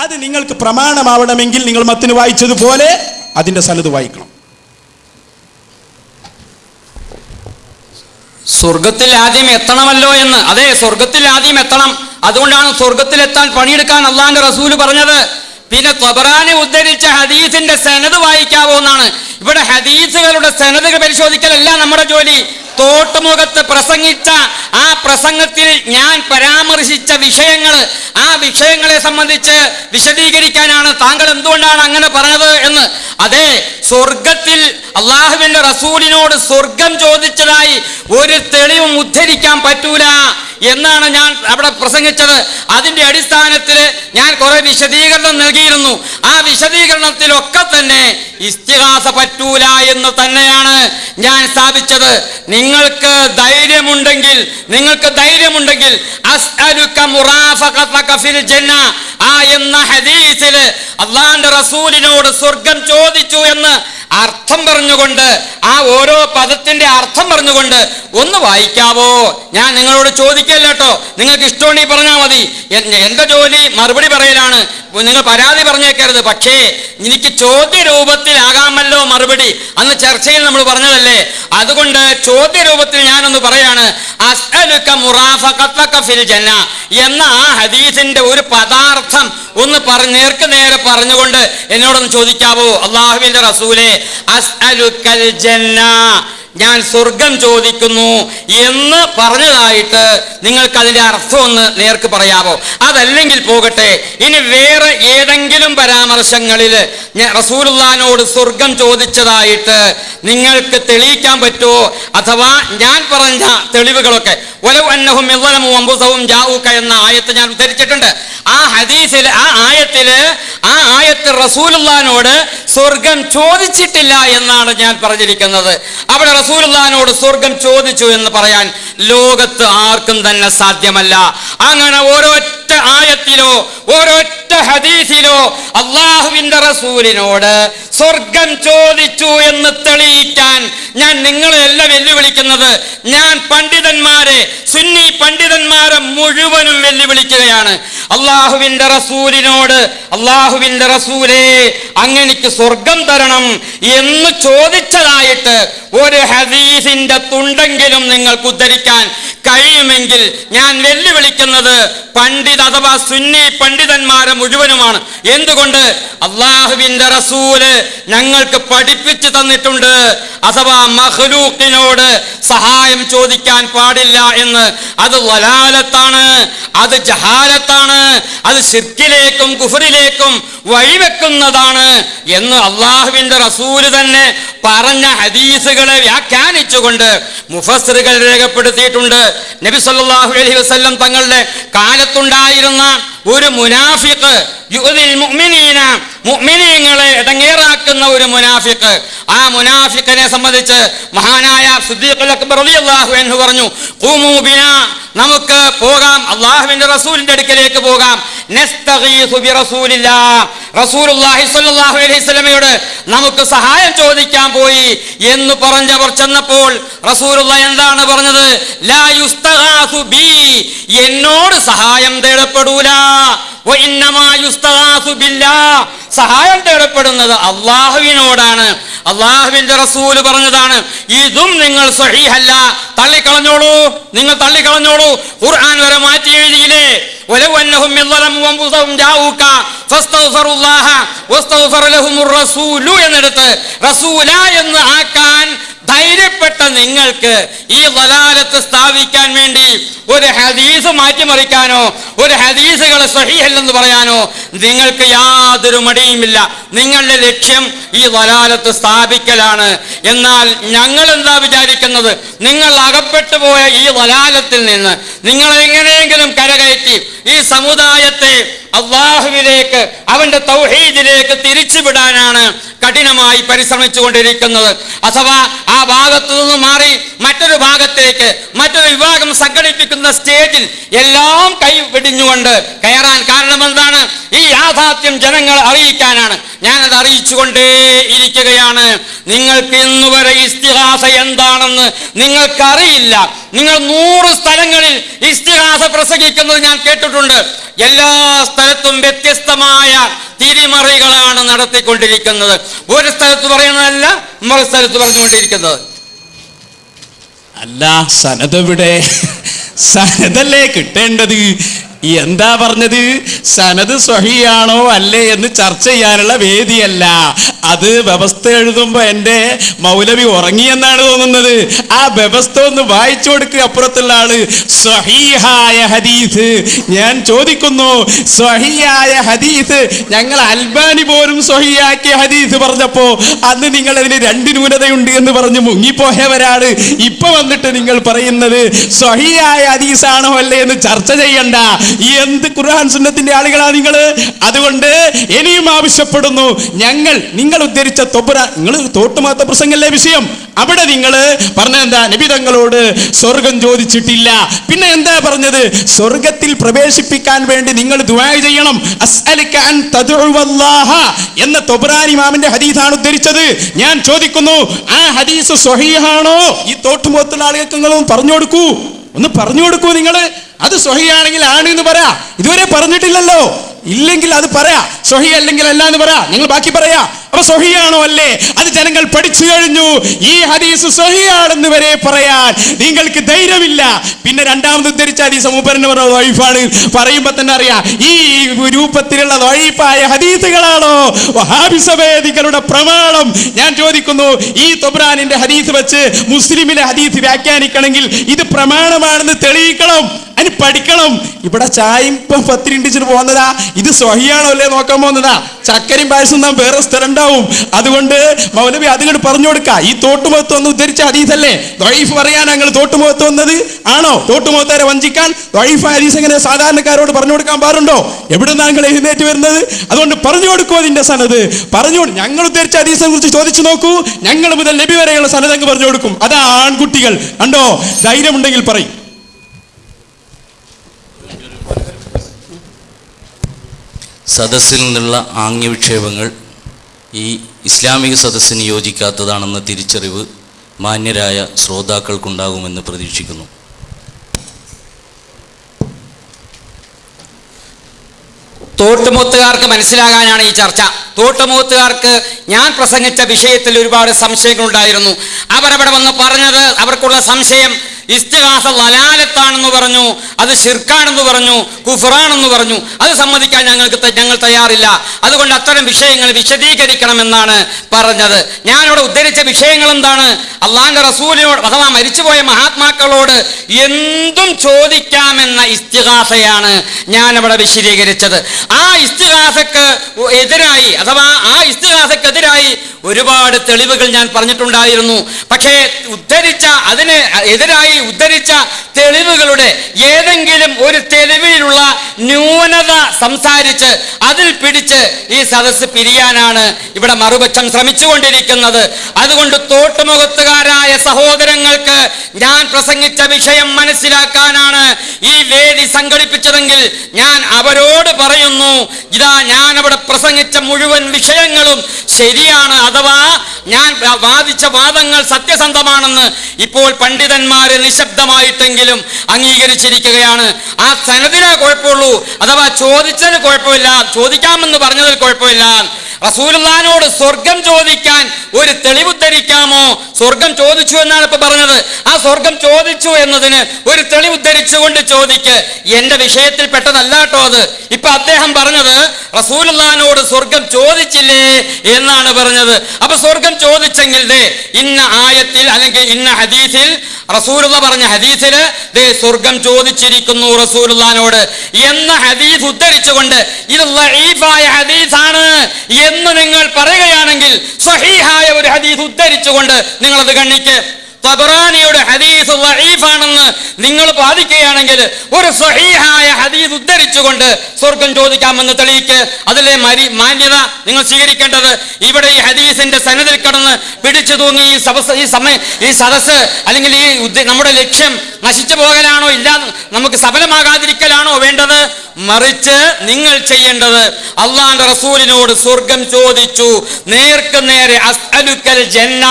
അത് നിങ്ങൾക്ക് പ്രമാണമാവണമെങ്കിൽ നിങ്ങൾ മത്തിന് വായിച്ചതുപോലെ അതിന്റെ സ്ഥലത്ത് വായിക്കണം. സ്വർഗത്തിൽ ആദ്യം എത്തണമല്ലോ എന്ന്. അതെ സ്വർഗത്തിൽ ആദ്യം എത്തണം. അതുകൊണ്ടാണ് സ്വർഗത്തിൽ എത്താൻ പണിയെടുക്കാൻ അള്ളാന്റെ റസൂൽ പറഞ്ഞത്. പിന്നെ ത്വബറാനെ ഉദ്ധരിച്ച ഹദീസിന്റെ സനത് വായിക്കാവോ എന്നാണ്. ഇവിടെ ഹദീസുകളുടെ സനതുകൾ പരിശോധിക്കലല്ല നമ്മുടെ ജോലി. തോട്ടുമുഖത്ത് പ്രസംഗിച്ച ആ പ്രസംഗത്തിൽ ഞാൻ പരാമർശിച്ച വിഷയങ്ങൾ ആ വിഷയങ്ങളെ സംബന്ധിച്ച് വിശദീകരിക്കാനാണ് താങ്കൾ എന്തുകൊണ്ടാണ് അങ്ങനെ പറഞ്ഞത് എന്ന്. അതെ സ്വർഗത്തിൽ അള്ളാഹുവിന്റെ റസൂലിനോട് സ്വർഗം ചോദിച്ചതായി ഒരു തെളിവും ഉദ്ധരിക്കാൻ പറ്റൂല. എന്നാണ് ഞാൻ അവിടെ പ്രസംഗിച്ചത്. അതിന്റെ അടിസ്ഥാനത്തിൽ ഞാൻ കുറെ വിശദീകരണം നൽകിയിരുന്നു. ആ വിശദീകരണത്തിലൊക്കെ തന്നെ ഇസ്തിഹാസ പറ്റൂല എന്ന് തന്നെയാണ് ഞാൻ സ്ഥാപിച്ചത്. നിങ്ങൾക്ക് ധൈര്യമുണ്ടെങ്കിൽ നിങ്ങൾക്ക് ധൈര്യമുണ്ടെങ്കിൽ ആ എന്ന ഹദീസിൽ അള്ളാന്റെ റസൂലിനോട് സ്വർഗം ചോദിച്ചു എന്ന് അർത്ഥം പറഞ്ഞുകൊണ്ട് ആ ഓരോ പദത്തിന്റെ അർത്ഥം പറഞ്ഞുകൊണ്ട് ഒന്ന് വായിക്കാവോ? ഞാൻ നിങ്ങളോട് ചോദിക്കല്ല നിങ്ങൾക്ക് ഇഷ്ടമുണ്ടെങ്കിൽ പറഞ്ഞാൽ മതി. എന്റെ ജോലി മറുപടി പറയലാണ്. നിങ്ങൾ പരാതി പറഞ്ഞേക്കരുത്. പക്ഷേ എനിക്ക് ചോദ്യ രൂപത്തിലാകാമല്ലോ മറുപടി. അന്ന് ചർച്ചയിൽ നമ്മൾ പറഞ്ഞതല്ലേ? അതുകൊണ്ട് ചോദ്യ രൂപത്തിൽ ഞാനൊന്ന് പറയാണ് എന്ന ആ ഹദീസിന്റെ ഒരു പദാർത്ഥം ഒന്ന് നേർക്ക് നേരെ പറഞ്ഞുകൊണ്ട് എന്നോടൊന്ന് ചോദിക്കാവോ? അള്ളാഹുവിന്റെ റസൂലെ അസ്അലുക്കൽ ഞാൻ സ്വർഗം ചോദിക്കുന്നു എന്ന് പറഞ്ഞതായിട്ട് നിങ്ങൾക്ക് അതിന്റെ അർത്ഥം ഒന്ന് നേർക്ക് പറയാമോ? അതല്ലെങ്കിൽ പോകട്ടെ ഇനി വേറെ ഏതെങ്കിലും പരാമർശങ്ങളിൽ റസൂലുള്ളാനോട് സ്വർഗം ചോദിച്ചതായിട്ട് നിങ്ങൾക്ക് തെളിയിക്കാൻ പറ്റുമോ അഥവാ ഞാൻ പറഞ്ഞ തെളിവുകളൊക്കെ ഒലവ് അന്നഹും ഇള്ളലമും അമ്പുസവും ജാവൂക്ക എന്ന ആയത്ത് ഞാൻ ഉദ്ധരിച്ചിട്ടുണ്ട്. ആ ഹദീസിൽ ആ ആയത്തിൽ ആ ആയത്ത് റസൂലുള്ളാനോട് സ്വർഗം ചോദിച്ചിട്ടില്ല എന്നാണ് ഞാൻ പറഞ്ഞിരിക്കുന്നത്. അവിടെ റസൂലുള്ളാനോട് സ്വർഗം ചോദിച്ചു എന്ന് പറയാൻ ലോകത്ത് ആർക്കും തന്നെ സാധ്യമല്ല. അങ്ങനെ ഓരോറ്റ ആയത്തിലോ ഒരൊറ്റ ഹദീസിലോ അള്ളാഹുവിന്റെ റസൂലിനോട് സ്വർഗം ചോദിച്ചു എന്ന് തെളിയിക്കാൻ ഞാൻ നിങ്ങളെയല്ല വെല്ലുവിളിക്കുന്നത്. ഞാൻ പണ്ഡിതന്മാരെ സുന്നി പണ്ഡിതന്മാരെ മുഴുവനും വെല്ലുവിളിക്കുകയാണ്. അള്ളാഹുവിന്റെ റസൂലിനോട് അള്ളാഹുവിന്റെ റസൂലേ അങ്ങനെക്ക് സ്വർഗം തരണം എന്ന് ചോദിച്ചതായിട്ട് ഒരു ഹദീസിന്റെ തുണ്ടെങ്കിലും നിങ്ങൾക്ക് ഉദ്ധരിക്കാൻ കഴിയുമെങ്കിൽ ഞാൻ വെല്ലുവിളിക്കുന്നത് പണ്ഡിത അഥവാ സുന്നി പണ്ഡിതന്മാരെ മുഴുവനുമാണ്. എന്തുകൊണ്ട്? അള്ളാഹുവിന്റെ റസൂൽ ഞങ്ങൾക്ക് പഠിപ്പിച്ചു തന്നിട്ടുണ്ട്. അഥവാ മഹ്ലൂക്കിനോട് സഹായം ചോദിക്കാൻ പാടില്ല എന്ന്. അത് വലാലത്താണ് അത് ജഹാലത്താണ് അത് ശിർക്കിലേക്കും കുഫറിലേക്കും വഴിവെക്കുന്നതാണ് എന്ന് അള്ളാഹുവിന്റെ റസൂൽ തന്നെ പറഞ്ഞ ഹദീസുകളെ വ്യാഖ്യാനിച്ചുകൊണ്ട് മുഫസ്സറുകൾ രേഖപ്പെടുത്തിയിട്ടുണ്ട്. നബി സല്ലല്ലാഹു അലൈഹി വസല്ലം തങ്ങളുടെ കാലത്തുണ്ടായിരുന്ന ഒരു മുഅ്മിനീന മുഅ്മിനീങ്ങളെ ഇടങ്ങേറാക്കുന്ന ഒരു മുനാഫിഖ്. ആ മുനാഫിക്കനെ സംബന്ധിച്ച് മഹാനായ സിദ്ദീഖുൽ അക്ബർ റളിയല്ലാഹു അൻഹു പറഞ്ഞു ഖൂമൂ ബിനാ നമുക്ക് പോകാം. അള്ളാഹുവിന്റെ റസൂലിന്റെ അടുക്കലേക്ക് പോകാം. നസ്തഗീസു ബിറസൂലില്ലാ. റസൂലുള്ളാഹി സ്വല്ലല്ലാഹു അലൈഹി വസല്ലമയോട് നമുക്ക് സഹായം ചോദിക്കാൻ പോയി എന്ന് പറഞ്ഞവർ ചെന്നപ്പോൾ റസൂലുള്ള എന്താണ് പറഞ്ഞത്? എന്നോട് സഹായം തേടപ്പെടൂല. വ ഇന്നമാ യുസ്തഗാസു ബില്ലാ സഹായം തേടപ്പെടുന്നത് അള്ളാഹുവിനോടാണ് അള്ളാഹുവിന്റെ റസൂല് പറഞ്ഞതാണ് ഇതും നിങ്ങൾ സഹീഹല്ല തള്ളിക്കളഞ്ഞോളൂ നിങ്ങൾ തള്ളിക്കളഞ്ഞോളൂ ഖുർആൻ വരെ മാറ്റി എഴുതിയില്ലേ ولو أنهم من ظلموا أنفسهم جاءوك فاستغفروا الله واستغفر لهم الرسول എന്നിടത്ത് റസൂല എന്ന് ആക്കാൻ ധൈര്യപ്പെട്ട നിങ്ങൾക്ക് ഈ വലാലത്ത് സ്ഥാപിക്കാൻ വേണ്ടി ഒരു ഹദീസ് മാറ്റിമറിക്കാനോ ഒരു ഹദീസുകളെ സഹിഹല്ലെന്ന് പറയാനോ നിങ്ങൾക്ക് യാതൊരു മടിയുമില്ല. നിങ്ങളുടെ ലക്ഷ്യം ഈ വലാലത്ത് സ്ഥാപിക്കലാണ്. എന്നാൽ ഞങ്ങൾ എന്താ വിചാരിക്കുന്നത്? നിങ്ങൾ അകപ്പെട്ടു പോയ ഈ വലാലത്തിൽ നിന്ന് നിങ്ങൾ എങ്ങനെയെങ്കിലും കരകയറ്റി ഈ സമുദായത്തെ അള്ളാഹുവിലേക്ക് അവന്റെ തൗഹീദിലേക്ക് തിരിച്ചുവിടാനാണ് കഠിനമായി പരിശ്രമിച്ചു കൊണ്ടിരിക്കുന്നത് അഥവാ ആ ഭാഗത്തു നിന്ന് മാറി മറ്റൊരു ഭാഗത്തേക്ക് മറ്റൊരു വിഭാഗം സംഘടിപ്പിക്കുന്ന സ്റ്റേജിൽ എല്ലാം കൈ വെടിഞ്ഞുകൊണ്ട് കയറാൻ കാരണം എന്താണ്? ഈ യാഥാർത്ഥ്യം ജനങ്ങൾ അറിയിക്കാനാണ്. ഞാനത് അറിയിച്ചുകൊണ്ടേ ഇരിക്കുകയാണ്. നിങ്ങൾക്ക് ഇന്നുവരെ ഇസ്തിഹാസ എന്താണെന്ന് നിങ്ങൾക്കറിയില്ല. നിങ്ങൾ നൂറ് സ്ഥലങ്ങളിൽ ഇസ്തിഹാസ പ്രസംഗിക്കുന്നത് ഞാൻ കേട്ടിട്ടുണ്ട്. എല്ലാ സ്ഥലത്തും വ്യത്യസ്തമായ തിരിമറികളാണ് നടത്തിക്കൊണ്ടിരിക്കുന്നത്. ഒരു സ്ഥലത്ത് പറയുന്നതല്ല മറു സ്ഥലത്ത് പറഞ്ഞുകൊണ്ടിരിക്കുന്നത്. അല്ല സനതെവിടെ? സനതല്ലേ കിട്ടേണ്ടത്? എന്താ പറഞ്ഞത്? സനത് സ്വഹിയാണോ അല്ലേ എന്ന് ചർച്ച ചെയ്യാനുള്ള വേദിയല്ല. അത് വ്യവസ്ഥ എഴുതുമ്പോ എന്റെ മൗലവി ഉറങ്ങിയെന്നാണ് തോന്നുന്നത്. ആ വ്യവസ്ഥ ഒന്ന് വായിച്ചു കൊടുക്കുക അപ്പുറത്തുള്ള ആൾ. സ്വഹീഹായ ഹദീസ്. ഞാൻ ചോദിക്കുന്നു സ്വഹിയായ ഹദീസ് ഞങ്ങൾ അൽബാനി പോലും സ്വഹിയാക്കിയ ഹദീസ് പറഞ്ഞപ്പോ അന്ന് നിങ്ങൾ അതിന് രണ്ട് ന്യൂനതയുണ്ട് എന്ന് പറഞ്ഞ് മുങ്ങിപ്പോയവരാണ്. ഇപ്പൊ വന്നിട്ട് നിങ്ങൾ പറയുന്നത് സ്വഹിയായ ഹദീസാണോ അല്ലേ എന്ന് ചർച്ച ചെയ്യണ്ട. എന്ത് ഖുർആൻ സുന്നത്തിന്റെ ആളുകളാ നിങ്ങൾ അതുകൊണ്ട് ഇനിയും ആവശ്യപ്പെടുന്നു. ഞങ്ങൾ നിങ്ങൾ ഉദ്ധരിച്ച തൊബുറ നിങ്ങൾ തോട്ടുമാത്ത പ്രസംഗല്ലേ വിഷയം? അവിടെ നിങ്ങൾ നബി തങ്ങളോട് സ്വർഗം ചോദിച്ചിട്ടില്ല. പിന്നെ എന്താ പറഞ്ഞത്? സ്വർഗത്തിൽ പ്രവേശിപ്പിക്കാൻ വേണ്ടി നിങ്ങൾ ദുബായ് ചെയ്യണം. എന്ന തൊബുറാനി മാമിന്റെ ഹദീസാണ് ഉദ്ധരിച്ചത്. ഞാൻ ചോദിക്കുന്നു ആ ഹദീസ് സ്വഹീഹാണോ ഈ തോട്ടുമുഖത്തുള്ള ആളുകൾക്ക് നിങ്ങളൊന്ന് പറഞ്ഞു കൊടുക്കൂ. ഒന്ന് പറഞ്ഞു കൊടുക്കൂ നിങ്ങൾ അത് സൊഹിയാണെങ്കിൽ ആണ് എന്ന് പറയാ ഇതുവരെ പറഞ്ഞിട്ടില്ലല്ലോ. ഇല്ലെങ്കിൽ അത് പറയാ സൊഹി അല്ലെങ്കിൽ അല്ല എന്ന് പറയാ നിങ്ങൾ ബാക്കി പറയാ. അപ്പൊ സൊഹിയാണോ അല്ലേ? അത് ജനങ്ങൾ പഠിച്ചു കഴിഞ്ഞു. ഈ ഹദീസ് സൊഹിയാണെന്ന് വരെ പറയാൻ നിങ്ങൾക്ക് ധൈര്യമില്ല. പിന്നെ രണ്ടാമത് ഉദ്ധരിച്ച ഹദീസ് മൂപ്പരന് പറഞ്ഞ വൈഫാണ്. പറയുമ്പോ തന്നെ അറിയാം ഈ രൂപത്തിലുള്ള വൈഫായ ഹദീസുകളാണോ? വഹാബിസവേദികളുടെ പ്രമാണം. ഞാൻ ചോദിക്കുന്നു ഈ തൊബ്രാനിന്റെ ഹദീസ് വെച്ച് മുസ്ലിമിലെ ഹദീസ് വ്യാഖ്യാനിക്കണമെങ്കിൽ ഇത് പ്രമാണമാണെന്ന് തെളിയിക്കണം. അതിന് പഠിക്കണം. ഇവിടെ ചായയും ഇപ്പം പത്തിരിണ്ടിച്ചിട്ട് പോകുന്നതാ. ഇത് സ്വഹിയാണോ അല്ലേ നോക്കാൻ പോകുന്നതാ? ചക്കരയും പായസം വേറെ സ്ഥലം ഉണ്ടാവും. അതുകൊണ്ട് മൗലവി അതുകൊണ്ട് പറഞ്ഞു കൊടുക്ക. ഈ തോട്ടുമുഖത്ത് ഒന്ന് ഉദ്ധരിച്ച ഹദീസല്ലേ? ദ്വൈഫ് പറയാൻ ഞങ്ങൾ തോട്ടുമുഖത്ത് വന്നത്? ആണോ? തോട്ടുമുഖത്താരെ വഞ്ചിക്കാൻ ദ്വൈഫ് ഹദീസ് എങ്ങനെ സാധാരണക്കാരോട് പറഞ്ഞു കൊടുക്കാൻ പാടുണ്ടോ? എവിടെ നിങ്ങൾ എഴുന്നേറ്റ് വരുന്നത്? അതുകൊണ്ട് പറഞ്ഞു കൊടുക്കുമോ അതിന്റെ സനത്. പറഞ്ഞു ഞങ്ങൾ ഉദ്ധരിച്ച ഹദീസിനെ കുറിച്ച് ചോദിച്ചു നോക്കൂ. ഞങ്ങൾ മുതൽ നബി വരെയുള്ള സനത് അങ്ങ് പറഞ്ഞു കൊടുക്കും. അതാ ആൺകുട്ടികൾ. കണ്ടോ? ധൈര്യമുണ്ടെങ്കിൽ പറയും. സദസ്സിൽ നിന്നുള്ള ആംഗ്യവിക്ഷേപങ്ങൾ ഈ ഇസ്ലാമിക സദസ്സിന് യോജിക്കാത്തതാണെന്ന തിരിച്ചറിവ് മാന്യരായ ശ്രോതാക്കൾക്കുണ്ടാകുമെന്ന് പ്രതീക്ഷിക്കുന്നു. തോട്ടുമുത്തുകാർക്ക് മനസ്സിലാകാനാണ് ഈ ചർച്ച. തോട്ടുമുത്തുകാർക്ക് ഞാൻ പ്രസംഗിച്ച വിഷയത്തിൽ ഒരുപാട് സംശയങ്ങളുണ്ടായിരുന്നു. അവരവിടെ വന്ന് പറഞ്ഞത് അവർക്കുള്ള സംശയം ഇസ്തിഹാസ ലലാലത്താണെന്ന് പറഞ്ഞു അത് ഷിർക്കാണെന്ന് പറഞ്ഞു കുഫറാണെന്ന് പറഞ്ഞു. അത് സമ്മതിക്കാൻ ഞങ്ങൾക്ക് ഞങ്ങൾ തയ്യാറില്ല. അതുകൊണ്ട് അത്തരം വിഷയങ്ങൾ വിശദീകരിക്കണമെന്നാണ് പറഞ്ഞത്. ഞാനിവിടെ ഉദ്ധരിച്ച വിഷയങ്ങൾ എന്താണ് അള്ളാന്റെ റസൂലിനോട് അഥവാ മരിച്ചുപോയ മഹാത്മാക്കളോട് എന്തും ചോദിക്കാമെന്ന ഇസ്തിഹാസയാണ് ഞാനിവിടെ വിശദീകരിച്ചത്. ആ ഇസ്തിഹാസക്ക് എതിരായി അഥവാ ആ ഇസ്തിഹാസക്കെതിരായി ഒരുപാട് തെളിവുകൾ ഞാൻ പറഞ്ഞിട്ടുണ്ടായിരുന്നു. പക്ഷേ ഉദ്ധരിച്ച അതിന് എതിരായി ഉദ്ധരിച്ച തെളിവുകളുടെ ഏതെങ്കിലും ഒരു തെളിവിലുള്ള ന്യൂനത സംസാരിച്ച് അതിൽ പിടിച്ച് ഈ സദസ്സ് പിരിയാനാണ് ഇവിടെ മറുപക്ഷം ശ്രമിച്ചുകൊണ്ടിരിക്കുന്നത്. അതുകൊണ്ട് തോട്ടുമുഖത്തുകാരായ സഹോദരങ്ങൾക്ക് ഞാൻ പ്രസംഗിച്ച വിഷയം മനസ്സിലാക്കാനാണ് ഈ സംഘടിപ്പിച്ചതെങ്കിൽ ഞാൻ അവരോട് പറയുന്നു ഇതാ ഞാൻ അവിടെ പ്രസംഗിച്ച മുഴുവൻ വിഷയങ്ങളും ശരിയാണ് അഥവാ ഞാൻ വാദിച്ച വാദങ്ങൾ സത്യസന്ധമാണെന്ന് ഇപ്പോൾ പണ്ഡിതന്മാര് നിശബ്ദമായിട്ടെങ്കിലും അംഗീകരിച്ചിരിക്കുകയാണ്. ആ സനദിനെ കുഴപ്പമുള്ളൂ. അഥവാ ചോദിച്ചതിന് കുഴപ്പമില്ല. ചോദിക്കാമെന്ന് പറഞ്ഞതിൽ കുഴപ്പമില്ല. റസൂലുള്ളാനോട് സ്വർഗം ചോദിക്കാൻ ഒരു തെളിവ് തെളിവുദ്ധരിക്കാമോ സ്വർഗം ചോദിച്ചു എന്നാണ് ഇപ്പൊ പറഞ്ഞത്. ആ സ്വർഗം ചോദിച്ചു എന്നതിന് ഒരു തെളിവ് തെളിവുദ്ധരിച്ചുകൊണ്ട് ചോദിക്ക്. എന്റെ വിഷയത്തിൽ പെട്ടതല്ല കേട്ടോ അത്. ഇപ്പൊ അദ്ദേഹം പറഞ്ഞത് റസൂലുള്ളാനോട് സ്വർഗം ചോദിച്ചില്ലേ എന്നാണ് പറഞ്ഞത്. അപ്പൊ സ്വർഗം ചോദിച്ചെങ്കിൽ ഇന്ന ആയത്തിൽ അല്ലെങ്കിൽ ഇന്ന ഹദീസിൽ റസൂലുള്ള പറഞ്ഞ ഹദീസിൽ ദേ സ്വർഗം ചോദിച്ചിരിക്കുന്നു റസൂലുള്ളാനോട് എന്ന ഹദീസ് ഉദ്ധരിച്ചുകൊണ്ട് ഇത് ലഈഫായ ഹദീസാണ് എന്ന് നിങ്ങൾ പറയുകയാണെങ്കിൽ സഹീഹായ ഒരു ഹദീസ് ഉദ്ധരിച്ചുകൊണ്ട് നിങ്ങൾ അത് കണ്ണിക്ക് തബറാനിയുടെ ഹദീസ് വഴീഫാണെന്ന് നിങ്ങൾ വാദിക്കുകയാണെങ്കിൽ ഒരു സ്വഹീഹായ ഹദീസ് ഉദ്ധരിച്ചുകൊണ്ട് സ്വർഗം ചോദിക്കാമെന്ന് തെളിയിക്ക്. അതിലെ മരി മാന്യത നിങ്ങൾ സ്വീകരിക്കേണ്ടത് ഇവിടെ ഈ ഹദീസിന്റെ സനദിൽ കടന്ന് പിടിച്ചു തൂങ്ങി ഈ സദസ് ഈ സമയം ഈ സദസ് അല്ലെങ്കിൽ ഈ നമ്മുടെ ലക്ഷ്യം നശിച്ചു പോകലാണോ ഇല്ല നമുക്ക് സഫലമാകാതിരിക്കലാണോ വേണ്ടത്? മറിച്ച് നിങ്ങൾ ചെയ്യേണ്ടത് അള്ളാന്റെ റസൂലിനോട് സ്വർഗം ചോദിച്ചു. നേർക്ക് നേരെ അസ്അലുക്കൽ ജന്ന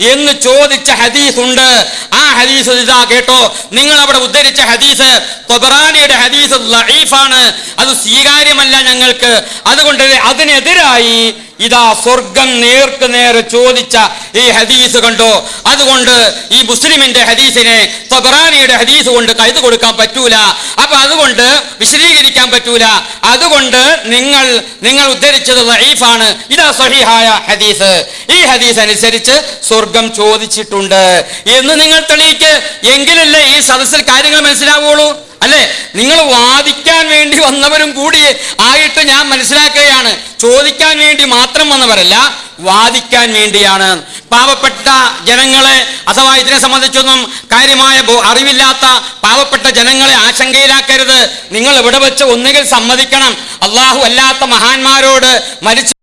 എന്ന് ചോദിച്ച ഹദീസ് ഉണ്ട് ആ ഹദീസ് ഇതാ കേട്ടോ. നിങ്ങൾ അവിടെ ഉദ്ധരിച്ച ഹദീസ് തൊബറാനിയുടെ ഹദീസ് ലഈഫാണ്. അത് സ്വീകാര്യമല്ല ഞങ്ങൾക്ക്. അതുകൊണ്ട് അതിനെതിരായി ഇതാ സ്വർഗം നേർക്ക് നേരെ ചോദിച്ച ഈ ഹദീസ് കണ്ടോ. അതുകൊണ്ട് ഈ മുസ്ലിമിന്റെ ഹദീസിനെ തൊബറാനിയുടെ ഹദീസ് കൊണ്ട് കൈത് കൊടുക്കാൻ പറ്റൂല. അപ്പൊ അതുകൊണ്ട് വിശദീകരിക്കാൻ പറ്റൂല. അതുകൊണ്ട് നിങ്ങൾ നിങ്ങൾ ഉദ്ധരിച്ചത് ലഈഫാണ്. ഇതാ സഹിഹായ ഹദീസ്. ഈ ഹദീസ് അനുസരിച്ച് സ്വർഗം ചോദിച്ചിട്ടുണ്ട്. എന്ന് നിങ്ങൾ തെളിയിക്ക്. എങ്കിലല്ലേ ഈ സദസ്സിൽ കാര്യങ്ങൾ മനസ്സിലാവുള്ളൂ? അല്ലെ? നിങ്ങൾ വാദിക്കാൻ വേണ്ടി വന്നവരും കൂടി ആയിട്ട് ഞാൻ മനസ്സിലാക്കുകയാണ്. ചോദിക്കാൻ വേണ്ടി മാത്രം വന്നവരല്ല വാദിക്കാൻ വേണ്ടിയാണ്. പാവപ്പെട്ട ജനങ്ങളെ അഥവാ ഇതിനെ സംബന്ധിച്ചൊന്നും കാര്യമായ അറിവില്ലാത്ത പാവപ്പെട്ട ജനങ്ങളെ ആശങ്കയിലാക്കരുത്. നിങ്ങൾ ഇവിടെ വെച്ച് ഒന്നുകിൽ സമ്മതിക്കണം. അള്ളാഹു അല്ലാത്ത മഹാന്മാരോട് മരിച്ചു